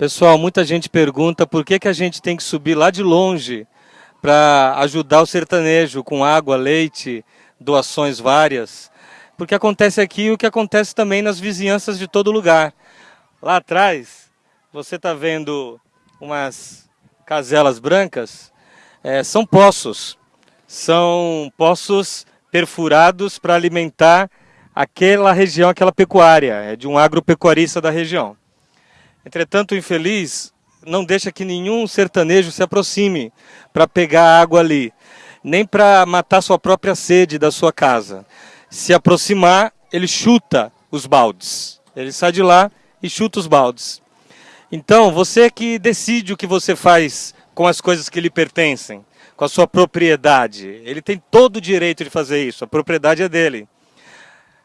Pessoal, muita gente pergunta por que, que a gente tem que subir lá de longe para ajudar o sertanejo com água, leite, doações várias. Porque acontece aqui o que acontece também nas vizinhanças de todo lugar. Lá atrás, você está vendo umas caselas brancas, é, são poços. São poços perfurados para alimentar aquela região, aquela pecuária, é de um agropecuarista da região. Entretanto, o infeliz não deixa que nenhum sertanejo se aproxime para pegar água ali, nem para matar sua própria sede da sua casa. Se aproximar, ele chuta os baldes. Ele sai de lá e chuta os baldes. Então, você que decide o que você faz com as coisas que lhe pertencem, com a sua propriedade. Ele tem todo o direito de fazer isso, a propriedade é dele.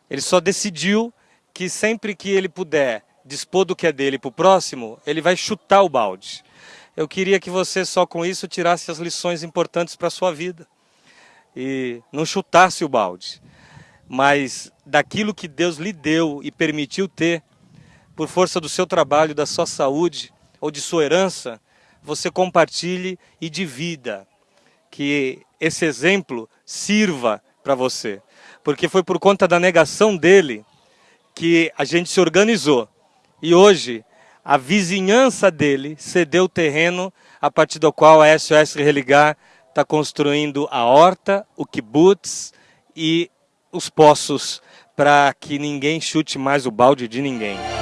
Ele só decidiu que sempre que ele puder dispor do que é dele para o próximo, ele vai chutar o balde. Eu queria que você só com isso tirasse as lições importantes para a sua vida. E não chutasse o balde. Mas daquilo que Deus lhe deu e permitiu ter, por força do seu trabalho, da sua saúde ou de sua herança, você compartilhe e divida. Que esse exemplo sirva para você. Porque foi por conta da negação dele que a gente se organizou e hoje, a vizinhança dele cedeu o terreno a partir do qual a SOS Religar está construindo a horta, o kibutz e os poços para que ninguém chute mais o balde de ninguém.